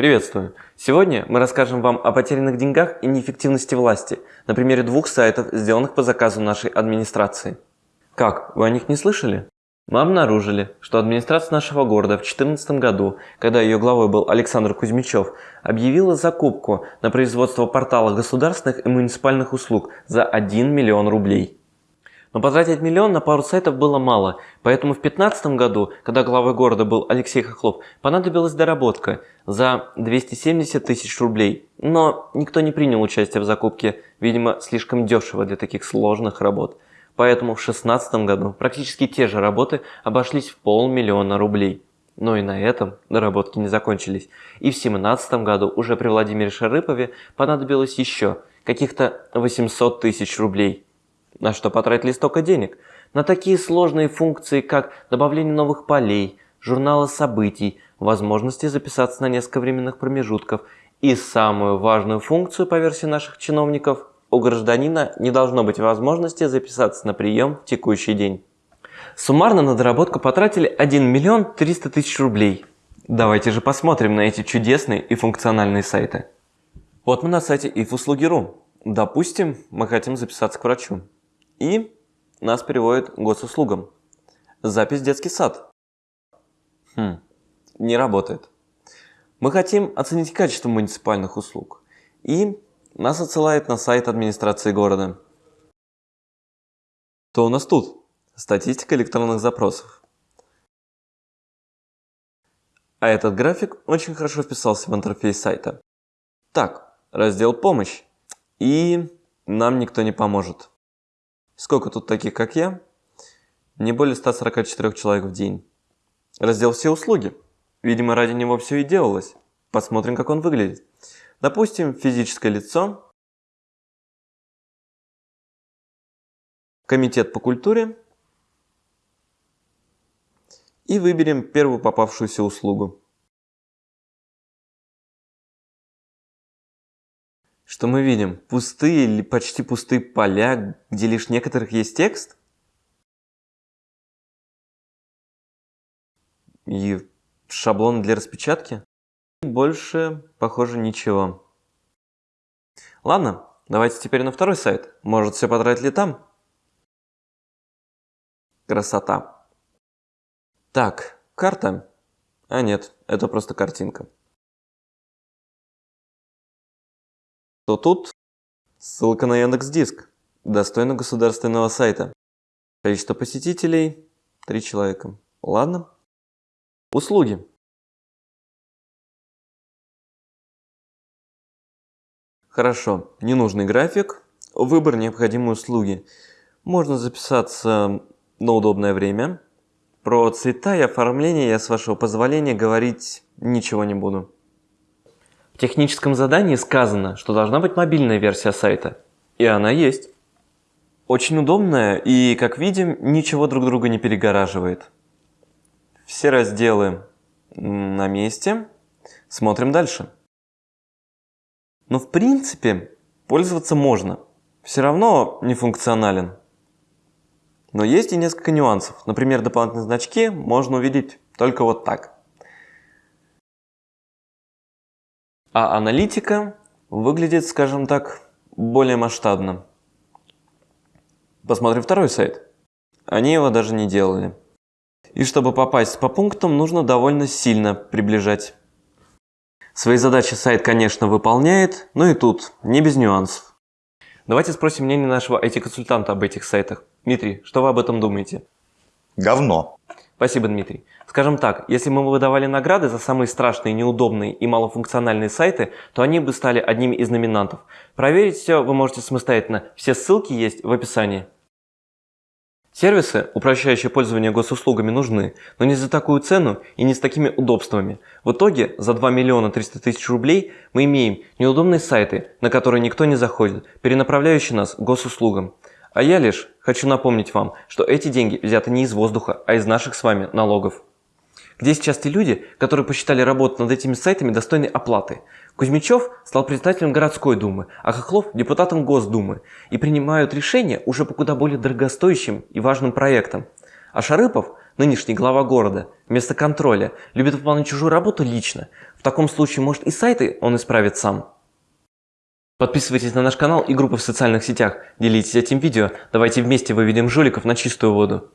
Приветствую! Сегодня мы расскажем вам о потерянных деньгах и неэффективности власти на примере двух сайтов, сделанных по заказу нашей администрации. Как, вы о них не слышали? Мы обнаружили, что администрация нашего города в 2014 году, когда ее главой был Александр Кузьмичев, объявила закупку на производство портала государственных и муниципальных услуг за 1 миллион рублей. Но потратить миллион на пару сайтов было мало, поэтому в 2015 году, когда главой города был Алексей Хохлов, понадобилась доработка за 270 тысяч рублей. Но никто не принял участие в закупке, видимо, слишком дешево для таких сложных работ. Поэтому в 2016 году практически те же работы обошлись в полмиллиона рублей. Но и на этом доработки не закончились. И в 2017 году уже при Владимире Шарыпове понадобилось еще каких-то 800 тысяч рублей. На что потратили столько денег? На такие сложные функции, как добавление новых полей, журнала событий, возможности записаться на несколько временных промежутков и самую важную функцию по версии наших чиновников – у гражданина не должно быть возможности записаться на прием в текущий день. Суммарно на доработку потратили 1 миллион 300 тысяч рублей. Давайте же посмотрим на эти чудесные и функциональные сайты. Вот мы на сайте ifuslugi.ru. Допустим, мы хотим записаться к врачу. И нас переводит госуслугам. Запись в детский сад. Хм, не работает. Мы хотим оценить качество муниципальных услуг. И нас отсылает на сайт администрации города. Что у нас тут? Статистика электронных запросов. А этот график очень хорошо вписался в интерфейс сайта. Так, раздел «Помощь». И нам никто не поможет. Сколько тут таких, как я? Не более 144 человек в день. Раздел «Все услуги». Видимо, ради него все и делалось. Посмотрим, как он выглядит. Допустим, физическое лицо, комитет по культуре и выберем первую попавшуюся услугу. Что мы видим? Пустые или почти пустые поля, где лишь некоторых есть текст? И шаблон для распечатки? Больше, похоже, ничего. Ладно, давайте теперь на второй сайт. Может, все потратили там? Красота. Так, карта. А нет, это просто картинка. То тут ссылка на Яндекс Диск, достойно государственного сайта. Количество посетителей – 3 человека. Ладно. Услуги. Хорошо, ненужный график, выбор необходимой услуги. Можно записаться на удобное время. Про цвета и оформление я, с вашего позволения, говорить ничего не буду техническом задании сказано, что должна быть мобильная версия сайта. И она есть. Очень удобная и, как видим, ничего друг друга не перегораживает. Все разделы на месте. Смотрим дальше. Но в принципе пользоваться можно. Все равно не функционален. Но есть и несколько нюансов. Например, дополнительные значки можно увидеть только вот так. А аналитика выглядит, скажем так, более масштабно. Посмотрим второй сайт. Они его даже не делали. И чтобы попасть по пунктам, нужно довольно сильно приближать. Свои задачи сайт, конечно, выполняет, но и тут не без нюансов. Давайте спросим мнение нашего IT-консультанта об этих сайтах. Дмитрий, что вы об этом думаете? Говно. Спасибо, Дмитрий. Скажем так, если мы выдавали награды за самые страшные, неудобные и малофункциональные сайты, то они бы стали одними из номинантов. Проверить все вы можете самостоятельно, все ссылки есть в описании. Сервисы, упрощающие пользование госуслугами, нужны, но не за такую цену и не с такими удобствами. В итоге за 2 миллиона 300 тысяч рублей мы имеем неудобные сайты, на которые никто не заходит, перенаправляющие нас к госуслугам. А я лишь хочу напомнить вам, что эти деньги взяты не из воздуха, а из наших с вами налогов. Где сейчас те люди, которые посчитали работу над этими сайтами достойной оплаты? Кузьмичев стал председателем городской думы, а Хохлов – депутатом Госдумы и принимают решения уже по куда более дорогостоящим и важным проектам. А Шарыпов нынешний глава города, вместо контроля, любит выполнять чужую работу лично. В таком случае, может и сайты он исправит сам. Подписывайтесь на наш канал и группы в социальных сетях, делитесь этим видео, давайте вместе выведем жуликов на чистую воду.